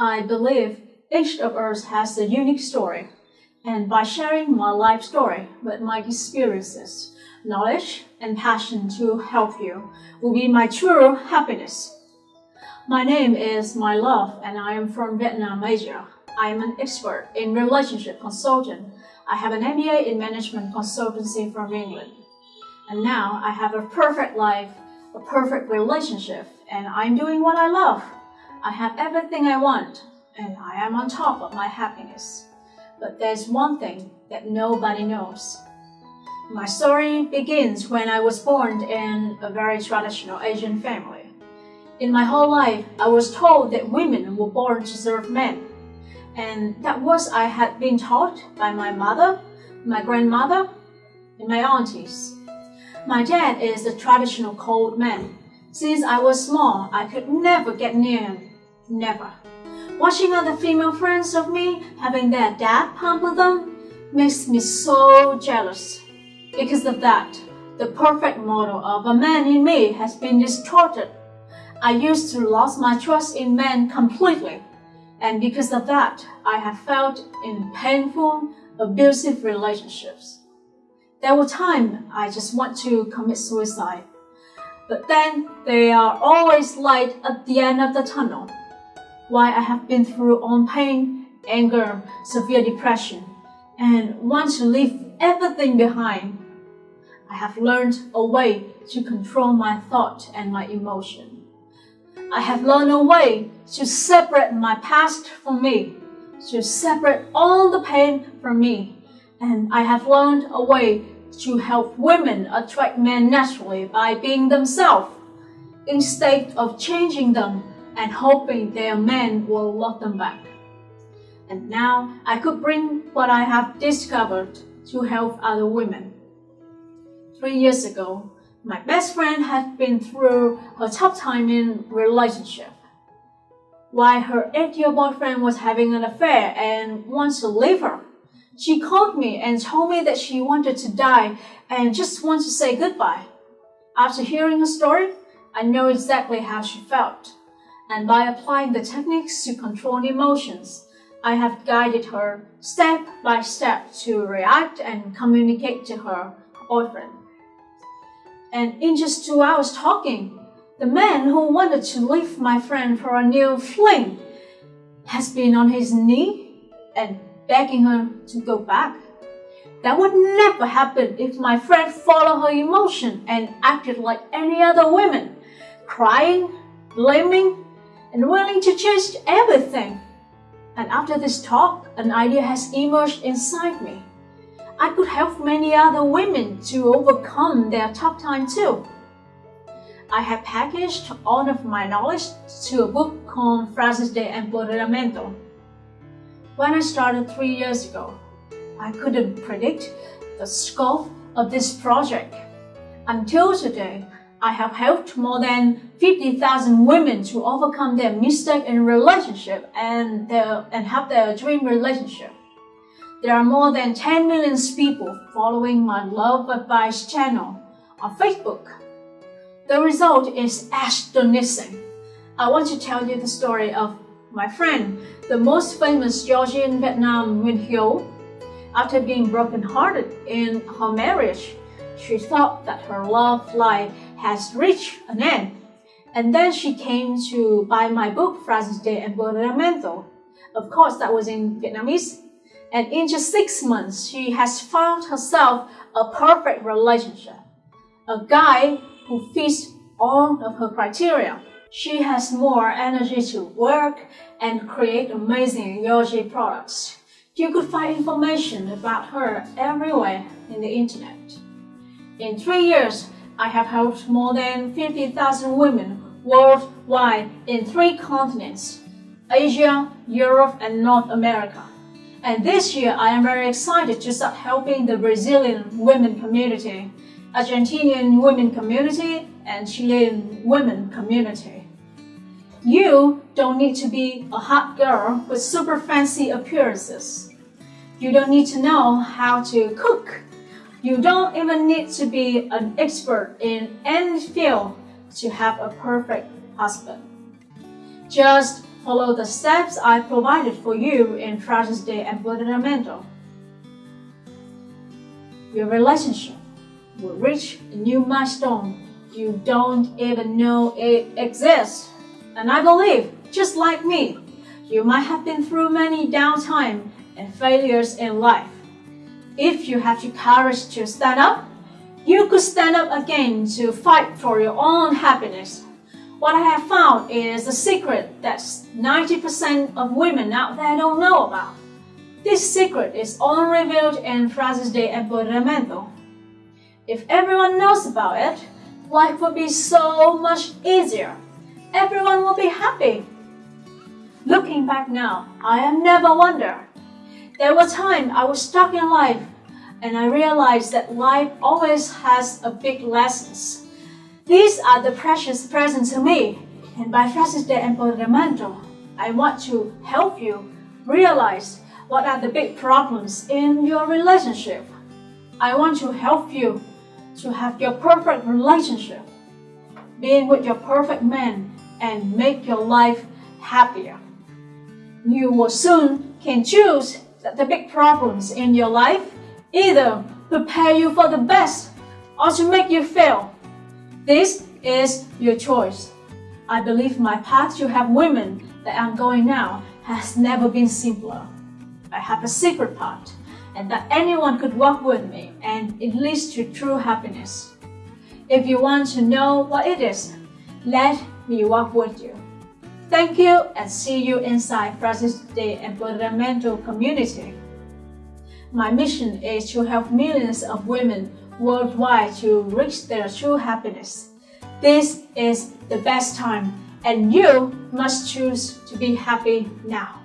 I believe each of us has a unique story, and by sharing my life story with my experiences, knowledge, and passion to help you will be my true happiness. My name is My Love, and I am from Vietnam, Asia. I am an expert in relationship consultant. I have an MBA in management consultancy from England. And now I have a perfect life, a perfect relationship, and I'm doing what I love. I have everything I want, and I am on top of my happiness. But there's one thing that nobody knows. My story begins when I was born in a very traditional Asian family. In my whole life, I was told that women were born to serve men. And that was I had been taught by my mother, my grandmother, and my aunties. My dad is a traditional cold man. Since I was small, I could never get near him. Never. Watching other female friends of me having their dad pamper them makes me so jealous. Because of that, the perfect model of a man in me has been distorted. I used to lose my trust in men completely. And because of that, I have felt in painful, abusive relationships. There were times I just want to commit suicide. But then there are always light at the end of the tunnel. Why I have been through all pain, anger, severe depression, and want to leave everything behind. I have learned a way to control my thought and my emotion. I have learned a way to separate my past from me, to separate all the pain from me. And I have learned a way to help women attract men naturally by being themselves, instead of changing them and hoping their men will love them back. And now I could bring what I have discovered to help other women. Three years ago, my best friend had been through a tough time in relationship. While her eight-year boyfriend was having an affair and wants to leave her, she called me and told me that she wanted to die and just wants to say goodbye. After hearing her story, I know exactly how she felt. And by applying the techniques to control emotions, I have guided her step by step to react and communicate to her boyfriend. And in just two hours talking, the man who wanted to leave my friend for a new fling has been on his knee and begging her to go back. That would never happen if my friend followed her emotion and acted like any other women, crying, blaming, and willing to change everything. And after this talk, an idea has emerged inside me. I could help many other women to overcome their tough time too. I have packaged all of my knowledge to a book called Frases de Empoderamiento. When I started three years ago, I couldn't predict the scope of this project. Until today, I have helped more than 50,000 women to overcome their mistake in relationship and, their, and have their dream relationship. There are more than 10 million people following my Love Advice channel on Facebook. The result is astonishing. I want to tell you the story of my friend, the most famous Georgian Vietnam Nguyen Hyo. After being brokenhearted in her marriage, she thought that her love life has reached an end. And then she came to buy my book, Frases de Empoderamiento. Of course, that was in Vietnamese and in just six months, she has found herself a perfect relationship. A guy who fits all of her criteria. She has more energy to work and create amazing Yoji products. You could find information about her everywhere in the internet. In three years, I have helped more than 50,000 women worldwide in three continents, Asia, Europe, and North America. And this year, I am very excited to start helping the Brazilian women community, Argentinian women community, and Chilean women community. You don't need to be a hot girl with super fancy appearances. You don't need to know how to cook. You don't even need to be an expert in any field to have a perfect husband. Just follow the steps I provided for you in Frases de Empoderamento. Your relationship will reach a new milestone you don't even know it exists. And I believe, just like me, you might have been through many downtime and failures in life. If you have the courage to stand up, you could stand up again to fight for your own happiness. What I have found is a secret that 90% of women out there don't know about. This secret is only revealed in Frases de Empoderamento. If everyone knows about it, life would be so much easier. Everyone will be happy. Looking back now, I have never wondered. There was time I was stuck in life and I realized that life always has a big lessons. These are the precious presents to me, and by Frases de Empoderamento, I want to help you realize what are the big problems in your relationship. I want to help you to have your perfect relationship, being with your perfect man, and make your life happier. You will soon can choose the big problems in your life either prepare you for the best or to make you fail. This is your choice. I believe my path to have women that I'm going now has never been simpler. I have a secret path and that anyone could walk with me and it leads to true happiness. If you want to know what it is, let me walk with you. Thank you and see you inside Frases de Empoderamento community. My mission is to help millions of women worldwide to reach their true happiness. This is the best time and you must choose to be happy now.